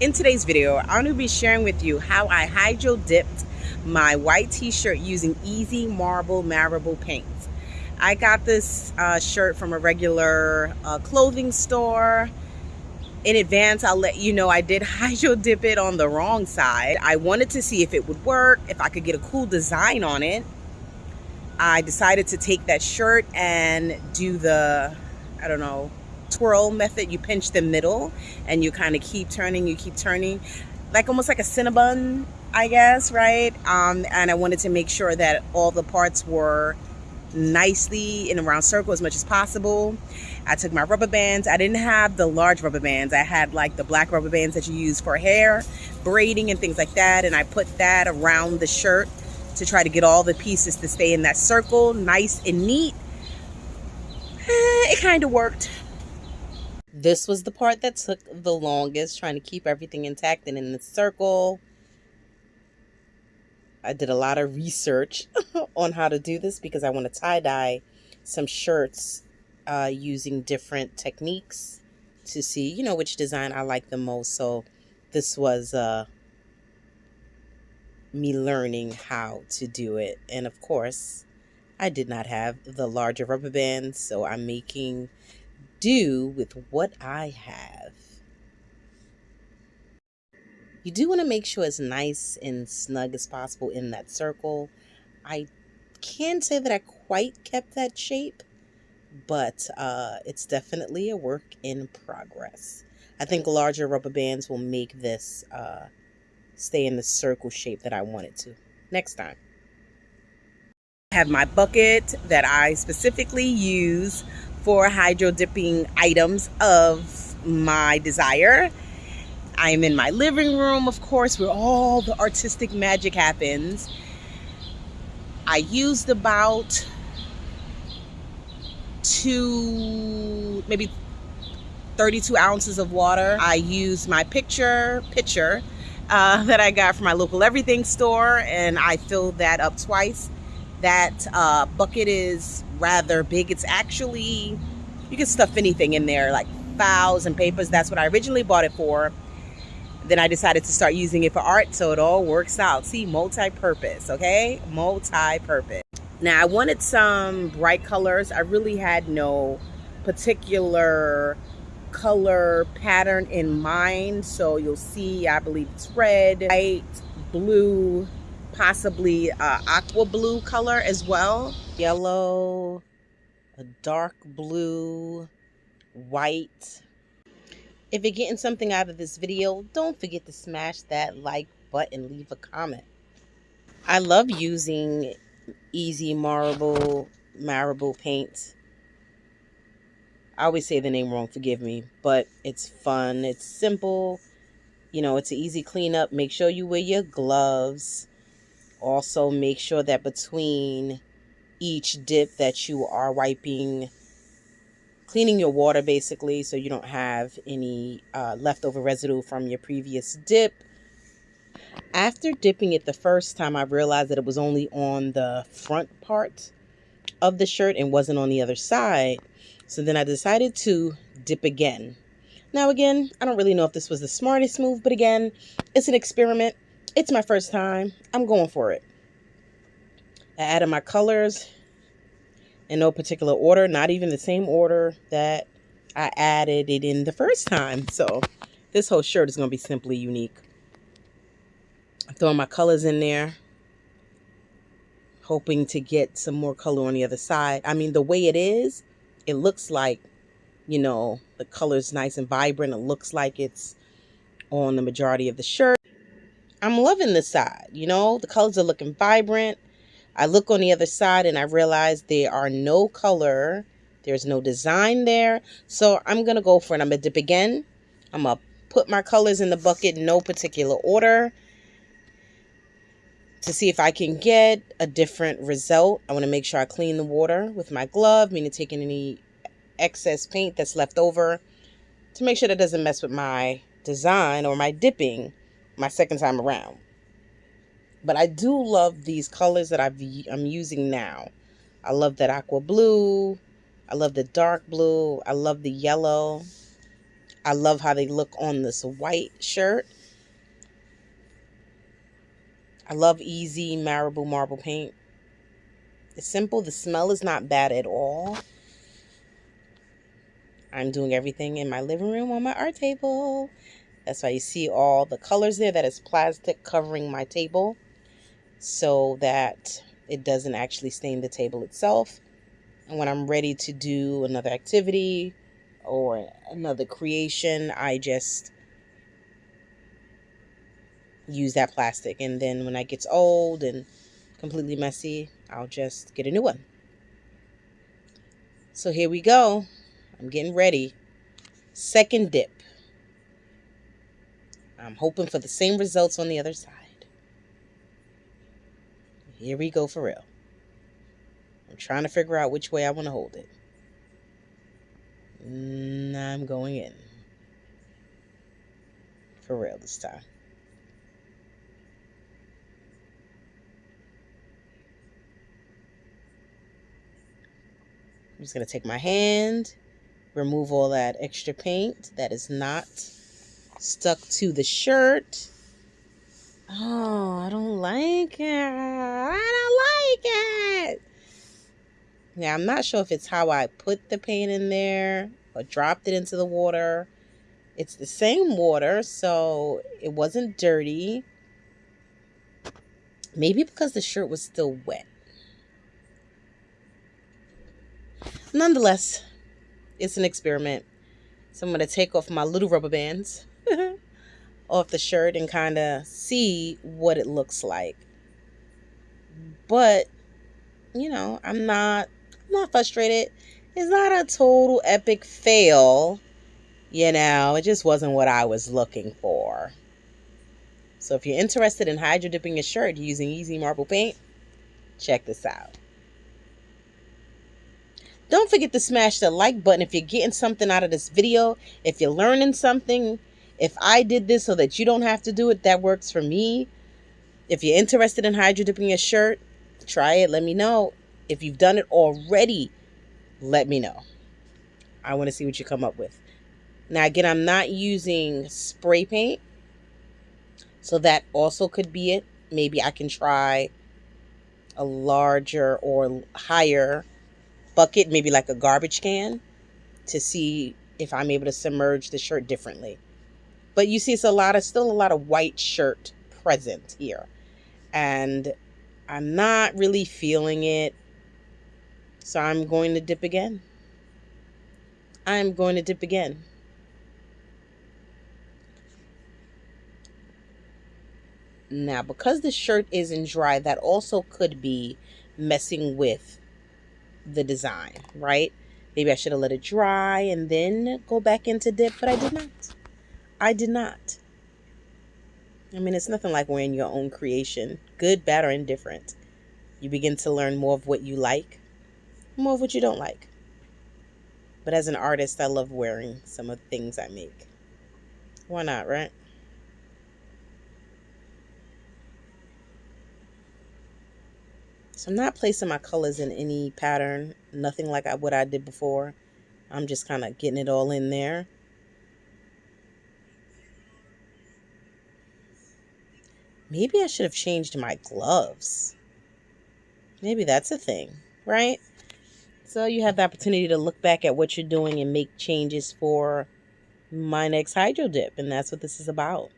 In today's video, I'm going to be sharing with you how I hydro dipped my white t-shirt using Easy Marble Marable paint. I got this uh, shirt from a regular uh, clothing store. In advance, I'll let you know I did hydro dip it on the wrong side. I wanted to see if it would work, if I could get a cool design on it. I decided to take that shirt and do the, I don't know, twirl method. You pinch the middle and you kind of keep turning, you keep turning. Like almost like a Cinnabon, I guess, right? Um, and I wanted to make sure that all the parts were nicely in a round circle as much as possible. I took my rubber bands. I didn't have the large rubber bands. I had like the black rubber bands that you use for hair, braiding and things like that. And I put that around the shirt to try to get all the pieces to stay in that circle, nice and neat. Eh, it kind of worked. This was the part that took the longest, trying to keep everything intact and in the circle. I did a lot of research on how to do this because I want to tie-dye some shirts uh, using different techniques to see, you know, which design I like the most. So this was uh, me learning how to do it. And of course, I did not have the larger rubber bands, so I'm making do with what I have. You do want to make sure it's nice and snug as possible in that circle. I can't say that I quite kept that shape, but uh, it's definitely a work in progress. I think larger rubber bands will make this uh, stay in the circle shape that I want it to next time. I have my bucket that I specifically use for hydro dipping items of my desire. I'm in my living room, of course, where all the artistic magic happens. I used about two, maybe 32 ounces of water. I used my picture, pitcher uh, that I got from my local everything store and I filled that up twice. That uh, bucket is rather big. It's actually, you can stuff anything in there like files and papers. That's what I originally bought it for. Then I decided to start using it for art so it all works out. See, multi-purpose, okay? Multi-purpose. Now I wanted some bright colors. I really had no particular color pattern in mind. So you'll see, I believe it's red, white, blue, possibly uh, aqua blue color as well. Yellow, a dark blue, white. If you're getting something out of this video, don't forget to smash that like button, leave a comment. I love using Easy Marble, Marble paints I always say the name wrong, forgive me, but it's fun. It's simple. You know, it's an easy cleanup. Make sure you wear your gloves. Also, make sure that between each dip that you are wiping, cleaning your water basically so you don't have any uh, leftover residue from your previous dip. After dipping it the first time, I realized that it was only on the front part of the shirt and wasn't on the other side. So then I decided to dip again. Now again, I don't really know if this was the smartest move, but again, it's an experiment. It's my first time. I'm going for it. I added my colors in no particular order, not even the same order that I added it in the first time. So this whole shirt is going to be simply unique. I'm throwing my colors in there, hoping to get some more color on the other side. I mean, the way it is, it looks like, you know, the color's nice and vibrant. It looks like it's on the majority of the shirt. I'm loving this side, you know, the colors are looking vibrant. I look on the other side and I realize there are no color. There's no design there. So I'm going to go for it. I'm going to dip again. I'm going to put my colors in the bucket in no particular order to see if I can get a different result. I want to make sure I clean the water with my glove, meaning taking any excess paint that's left over to make sure that doesn't mess with my design or my dipping my second time around. But I do love these colors that I've, I'm using now. I love that aqua blue. I love the dark blue. I love the yellow. I love how they look on this white shirt. I love easy marble marble paint. It's simple. The smell is not bad at all. I'm doing everything in my living room on my art table. That's why you see all the colors there. That is plastic covering my table so that it doesn't actually stain the table itself. And when I'm ready to do another activity or another creation, I just use that plastic. And then when it gets old and completely messy, I'll just get a new one. So here we go. I'm getting ready. Second dip. I'm hoping for the same results on the other side. Here we go for real. I'm trying to figure out which way I want to hold it. And I'm going in. For real this time. I'm just going to take my hand, remove all that extra paint that is not stuck to the shirt. Oh, I don't like it. I don't like it. Yeah, I'm not sure if it's how I put the paint in there or dropped it into the water. It's the same water, so it wasn't dirty. Maybe because the shirt was still wet. Nonetheless, it's an experiment. So I'm going to take off my little rubber bands off the shirt and kind of see what it looks like. But, you know, I'm not I'm not frustrated. It's not a total epic fail. You know, it just wasn't what I was looking for. So if you're interested in hydro dipping your shirt using easy marble paint, check this out. Don't forget to smash the like button if you're getting something out of this video. If you're learning something, if I did this so that you don't have to do it, that works for me. If you're interested in hydro dipping your shirt, try it. Let me know. If you've done it already, let me know. I want to see what you come up with. Now, again, I'm not using spray paint. So that also could be it. Maybe I can try a larger or higher bucket, maybe like a garbage can, to see if I'm able to submerge the shirt differently. But you see, it's a lot of still a lot of white shirt present here. And I'm not really feeling it. So I'm going to dip again. I'm going to dip again. Now, because the shirt isn't dry, that also could be messing with the design, right? Maybe I should have let it dry and then go back into dip, but I did not. I did not. I mean, it's nothing like wearing your own creation, good, bad, or indifferent. You begin to learn more of what you like, more of what you don't like. But as an artist, I love wearing some of the things I make. Why not, right? So I'm not placing my colors in any pattern, nothing like what I did before. I'm just kind of getting it all in there. Maybe I should have changed my gloves. Maybe that's a thing, right? So you have the opportunity to look back at what you're doing and make changes for my next hydro dip. And that's what this is about.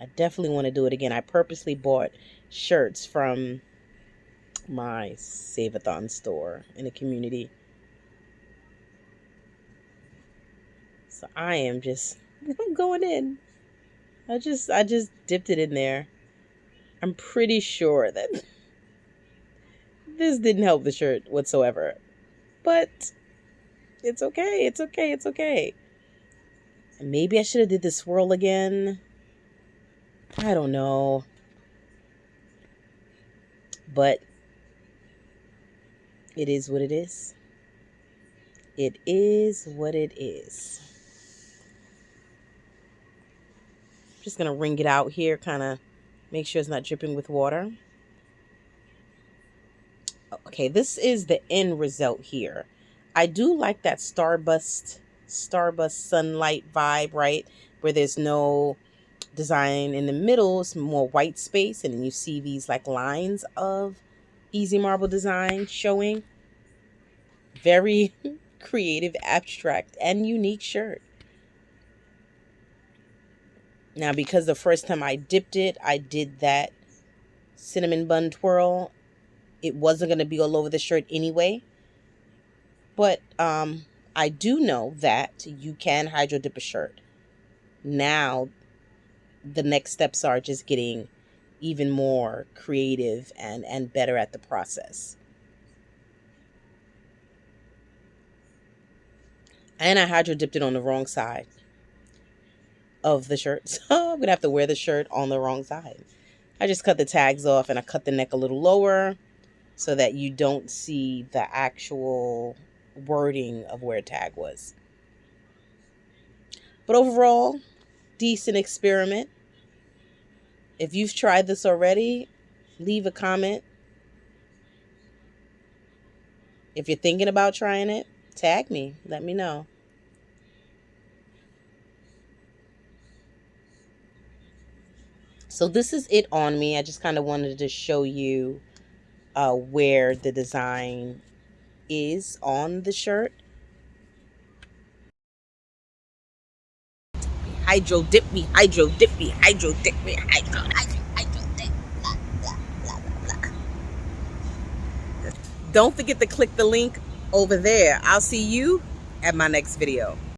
I definitely want to do it again. I purposely bought shirts from my Save-A-Thon store in the community. So I am just I'm going in. I just I just dipped it in there. I'm pretty sure that this didn't help the shirt whatsoever. But it's okay. It's okay. It's okay. Maybe I should have did the swirl again. I don't know. But it is what it is. It is what it is. Just going to wring it out here, kind of make sure it's not dripping with water. Okay, this is the end result here. I do like that starburst Starburst sunlight vibe, right? Where there's no design in the middle, it's more white space, and then you see these like lines of easy marble design showing. Very creative, abstract, and unique shirt. Now, because the first time I dipped it, I did that cinnamon bun twirl. It wasn't going to be all over the shirt anyway. But um, I do know that you can hydro dip a shirt. Now, the next steps are just getting even more creative and, and better at the process. And I hydro dipped it on the wrong side of the shirt. So I'm going to have to wear the shirt on the wrong side. I just cut the tags off and I cut the neck a little lower so that you don't see the actual wording of where tag was. But overall, decent experiment. If you've tried this already, leave a comment. If you're thinking about trying it, tag me. Let me know. So this is it on me. I just kind of wanted to show you uh, where the design is on the shirt. Hydro dip me, hydro dip me, hydro dip me, hydro, hydro. Don't forget to click the link over there. I'll see you at my next video.